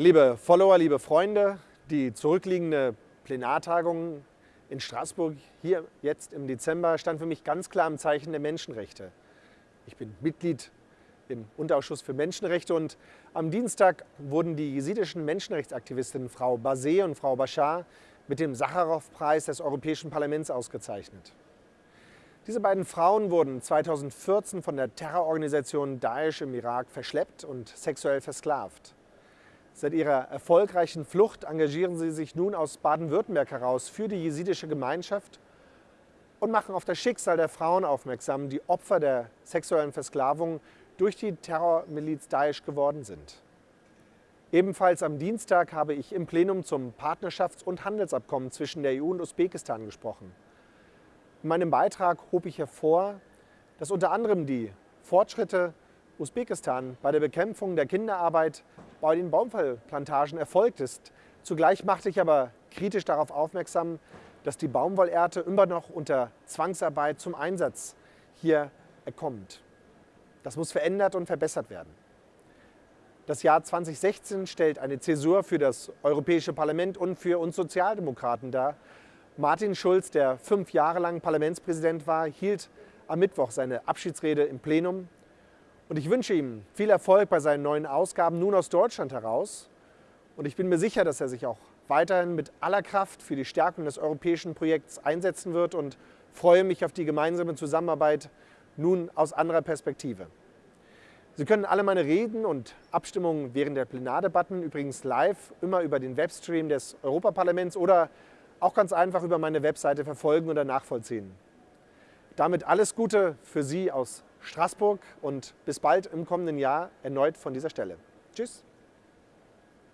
Liebe Follower, liebe Freunde, die zurückliegende Plenartagung in Straßburg hier jetzt im Dezember stand für mich ganz klar im Zeichen der Menschenrechte. Ich bin Mitglied im Unterausschuss für Menschenrechte und am Dienstag wurden die jesidischen Menschenrechtsaktivistinnen Frau Basé und Frau Bashar mit dem Sacharow-Preis des Europäischen Parlaments ausgezeichnet. Diese beiden Frauen wurden 2014 von der Terrororganisation Daesh im Irak verschleppt und sexuell versklavt. Seit ihrer erfolgreichen Flucht engagieren sie sich nun aus Baden-Württemberg heraus für die jesidische Gemeinschaft und machen auf das Schicksal der Frauen aufmerksam, die Opfer der sexuellen Versklavung durch die Terrormiliz Daesh geworden sind. Ebenfalls am Dienstag habe ich im Plenum zum Partnerschafts- und Handelsabkommen zwischen der EU und Usbekistan gesprochen. In meinem Beitrag hob ich hervor, dass unter anderem die Fortschritte Usbekistan bei der Bekämpfung der Kinderarbeit bei den Baumwollplantagen erfolgt ist. Zugleich machte ich aber kritisch darauf aufmerksam, dass die Baumwollernte immer noch unter Zwangsarbeit zum Einsatz hier kommt. Das muss verändert und verbessert werden. Das Jahr 2016 stellt eine Zäsur für das Europäische Parlament und für uns Sozialdemokraten dar. Martin Schulz, der fünf Jahre lang Parlamentspräsident war, hielt am Mittwoch seine Abschiedsrede im Plenum und ich wünsche ihm viel Erfolg bei seinen neuen Ausgaben nun aus Deutschland heraus. Und ich bin mir sicher, dass er sich auch weiterhin mit aller Kraft für die Stärkung des europäischen Projekts einsetzen wird und freue mich auf die gemeinsame Zusammenarbeit nun aus anderer Perspektive. Sie können alle meine Reden und Abstimmungen während der Plenardebatten übrigens live immer über den Webstream des Europaparlaments oder auch ganz einfach über meine Webseite verfolgen oder nachvollziehen. Damit alles Gute für Sie aus Straßburg und bis bald im kommenden Jahr erneut von dieser Stelle. Tschüss.